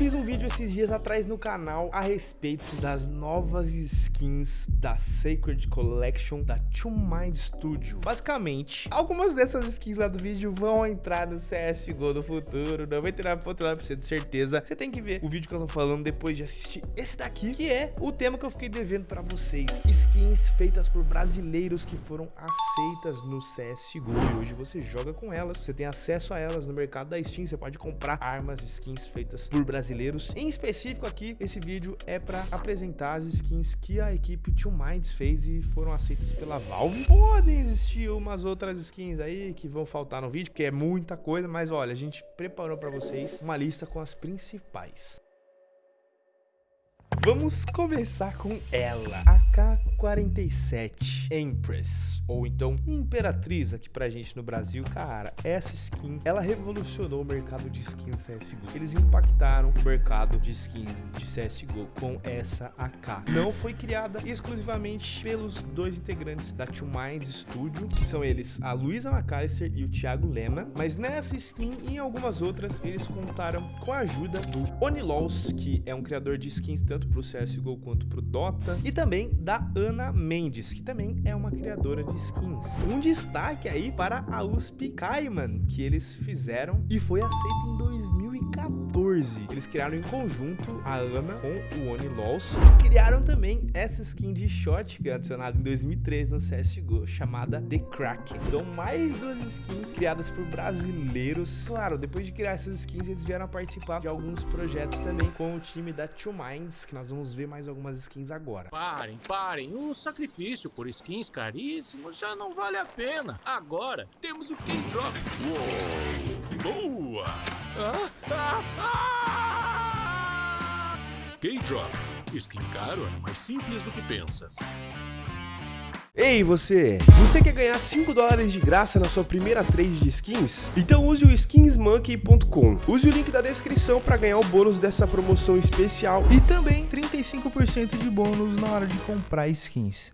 fiz um vídeo esses dias atrás no canal a respeito das novas skins da Sacred Collection da Two Mind Studio. Basicamente, algumas dessas skins lá do vídeo vão entrar no CSGO no futuro, 99,9% de certeza. Você tem que ver o vídeo que eu tô falando depois de assistir esse daqui, que é o tema que eu fiquei devendo pra vocês. Skins feitas por brasileiros que foram aceitas no CSGO e hoje você joga com elas, você tem acesso a elas no mercado da Steam, você pode comprar armas, skins feitas por brasileiros. Em específico aqui, esse vídeo é para apresentar as skins que a equipe Two Minds fez e foram aceitas pela Valve. Podem existir umas outras skins aí que vão faltar no vídeo, porque é muita coisa, mas olha, a gente preparou para vocês uma lista com as principais. Vamos começar com ela, AK-47 Empress, ou então Imperatriz aqui pra gente no Brasil. Cara, essa skin, ela revolucionou o mercado de skins CSGO. Eles impactaram o mercado de skins de CSGO com essa AK. Não foi criada exclusivamente pelos dois integrantes da Two Minds Studio, que são eles a Luisa McAllister e o Thiago Lema, mas nessa skin e em algumas outras, eles contaram com a ajuda do Onilaws, que é um criador de skins tanto para o CSGO quanto para o Dota, e também da Ana Mendes, que também é uma criadora de skins. Um destaque aí para a USP Cayman, que eles fizeram e foi aceita em 2014. Eles criaram em conjunto a Ana com o Oni Laws e criaram também essa skin de Shotgun adicionada em 2013 no CSGO, chamada The Crack. Então, mais duas skins criadas por brasileiros. Claro, depois de criar essas skins, eles vieram a participar de alguns projetos também com o time da Two Minds, que nós vamos ver mais algumas skins agora. Parem, parem. O sacrifício por skins caríssimos já não vale a pena. Agora temos o K-Drop. Boa! Ah, ah, ah! K-Drop. Skin caro é mais simples do que pensas. Ei você, você quer ganhar 5 dólares de graça na sua primeira trade de skins? Então use o skinsmonkey.com. Use o link da descrição para ganhar o bônus dessa promoção especial e também 35% de bônus na hora de comprar skins.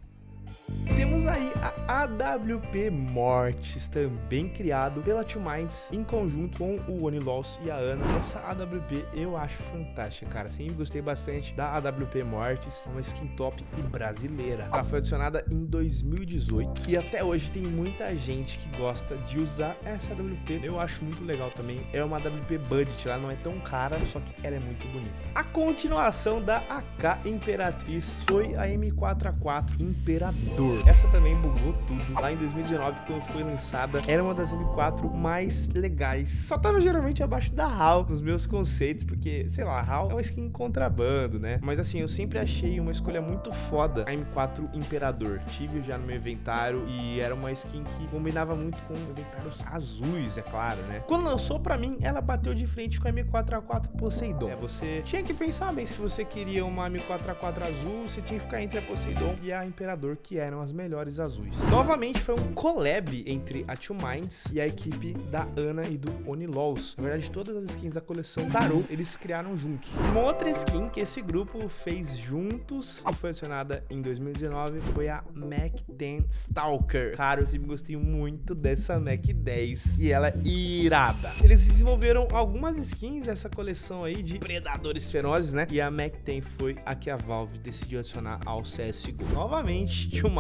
Temos aí a AWP Mortis, também criado pela Two Minds em conjunto com o Oniloss e a Ana. Essa AWP eu acho fantástica, cara. Sempre gostei bastante da AWP Mortis, uma skin top e brasileira. Ela foi adicionada em 2018 e até hoje tem muita gente que gosta de usar essa AWP. Eu acho muito legal também. É uma AWP budget, ela não é tão cara, só que ela é muito bonita. A continuação da AK Imperatriz foi a M4A4 Imperador. Essa também bugou tudo. Lá em 2019, quando foi lançada, era uma das M4 mais legais. Só tava geralmente abaixo da HAL, nos meus conceitos, porque, sei lá, HAL é uma skin contrabando, né? Mas assim, eu sempre achei uma escolha muito foda a M4 Imperador. Tive já no meu inventário e era uma skin que combinava muito com inventários azuis, é claro, né? Quando lançou, pra mim, ela bateu de frente com a M4A4 Poseidon. É, você tinha que pensar bem se você queria uma M4A4 azul, você tinha que ficar entre a Poseidon e a Imperador, que eram as melhores azuis. Novamente foi um collab entre a Two Minds e a equipe da Ana e do Onilaws. Na verdade, todas as skins da coleção Tarot eles criaram juntos. Uma outra skin que esse grupo fez juntos e foi adicionada em 2019 foi a Mac 10 Stalker. Cara, eu sempre gostei muito dessa Mac 10 e ela é irada. Eles desenvolveram algumas skins dessa coleção aí de predadores ferozes, né? E a Mac 10 foi a que a Valve decidiu adicionar ao CSGO. Novamente, Two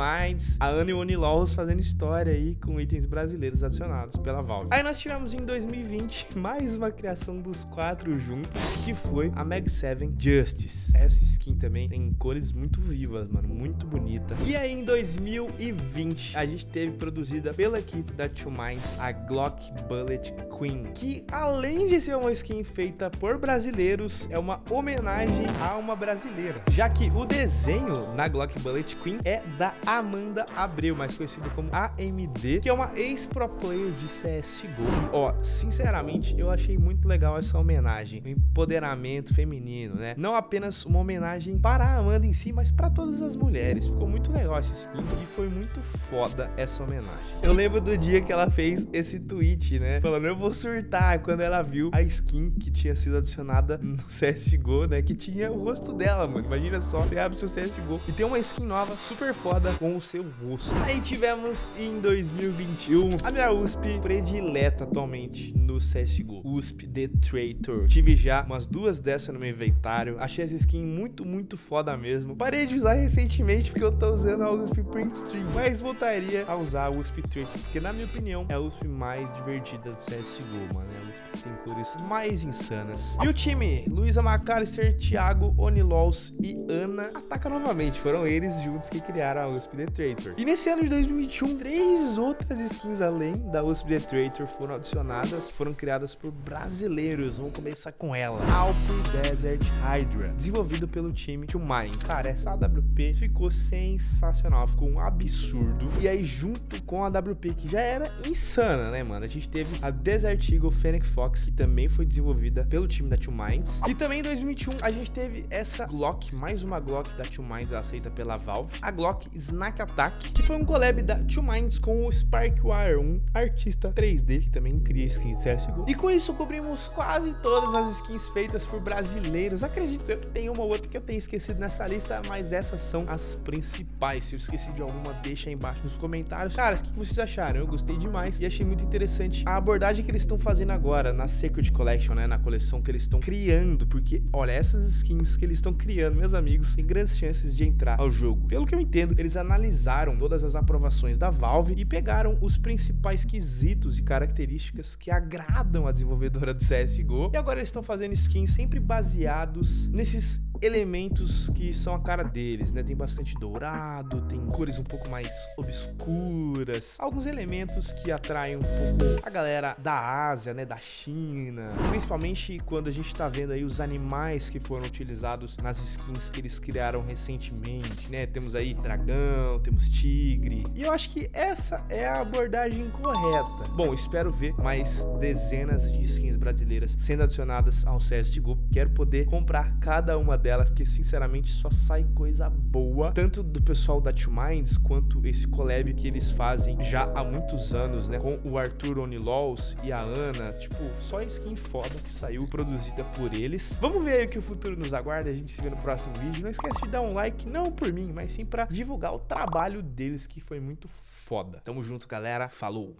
A Ana e o Onilaws fazendo história aí com itens brasileiros adicionados pela Valve. Aí nós tivemos em 2020 mais uma criação dos quatro juntos, que foi a Mag 7 Justice. Essa skin também tem cores muito vivas, mano, muito bonita. E aí em 2020 a gente teve produzida pela equipe da Two Minds a Glock Bullet Queen, que além de ser uma skin feita por brasileiros, é uma homenagem a uma brasileira, já que o desenho na Glock Bullet Queen é da Amanda Abreu, mais conhecida como AMD, que é uma ex-pro player de CSGO. E, ó, sinceramente, eu achei muito legal essa homenagem, o empoderamento feminino, né? Não apenas uma homenagem para a Amanda em si, mas para todas as mulheres. Ficou muito legal essa skin e foi muito foda essa homenagem. Eu lembro do dia que ela fez esse tweet, né? Falando, eu vou surtar quando ela viu a skin que tinha sido adicionada no CSGO, né? Que tinha o rosto dela, mano. Imagina só, você abre seu CSGO e tem uma skin nova super foda com o seu rosto. Aí tivemos em 2021 a minha USP predileta atualmente no CSGO, USP The Traitor. Tive já umas duas dessas no meu inventário, achei essa skin muito, muito foda mesmo. Parei de usar recentemente porque eu tô usando a USP Print Stream, mas voltaria a usar a USP Traitor, porque na minha opinião é a USP mais divertida do CSGO, mano. É a USP que tem cores mais insanas. E o time, Luísa McAllister, Thiago, Onilols e Ana, ataca novamente. Foram eles juntos que criaram a USP The Traitor. E nesse ano de 2021, três outras skins além da USP The Traitor foram adicionadas, foram criadas por brasileiros. Vamos começar com ela. Alp Desert Hydra, desenvolvido pelo time Two Minds. Cara, essa AWP ficou sensacional, ficou um absurdo. E aí, junto com a AWP, que já era insana, né, mano? A gente teve a Desert Eagle Fennec Fox, que também foi desenvolvida pelo time da Two Minds. E também em 2021, a gente teve essa Glock, mais uma Glock da Two Minds aceita pela Valve. A Glock Snack Attack, que foi um collab da Two Minds com o Sparkwire, um artista 3D, que também cria skins CSGO. E com isso, cobrimos quase todas as skins feitas por brasileiros. Acredito eu que tem uma ou outra que eu tenho esquecido nessa lista, mas essas são as principais. Se eu esqueci de alguma, deixa aí embaixo nos comentários. Caras, o que vocês acharam? Eu gostei demais e achei muito interessante a abordagem que eles estão fazendo agora na Secret Collection, né? Na coleção que eles estão criando, porque, olha, essas skins que eles estão criando, meus amigos, têm grandes chances de entrar ao jogo. Pelo que eu entendo, eles analisaram todas as aprovações da Valve e pegaram os principais quesitos e características que agradam a desenvolvedora do CSGO. E agora eles estão fazendo skins sempre baseados nesses elementos que são a cara deles, né? Tem bastante dourado, tem cores um pouco mais obscuras, alguns elementos que atraem um pouco a galera da Ásia, né? Da China, principalmente quando a gente tá vendo aí os animais que foram utilizados nas skins que eles criaram recentemente, né? Temos aí dragão, temos tigre, e eu acho que essa é a abordagem correta. Bom, espero ver mais dezenas de skins brasileiras sendo adicionadas ao CSGO. Quero poder comprar cada uma delas, porque sinceramente só sai coisa boa, tanto do pessoal da Two Minds, quanto esse collab que eles fazem já há muitos anos, né, com o Arthur Onilols e a Ana, tipo, só skin foda que saiu produzida por eles. Vamos ver aí o que o futuro nos aguarda, a gente se vê no próximo vídeo. Não esquece de dar um like, não por mim, mas sim pra divulgar o trabalho deles, que foi muito foda. Tamo junto, galera. Falou!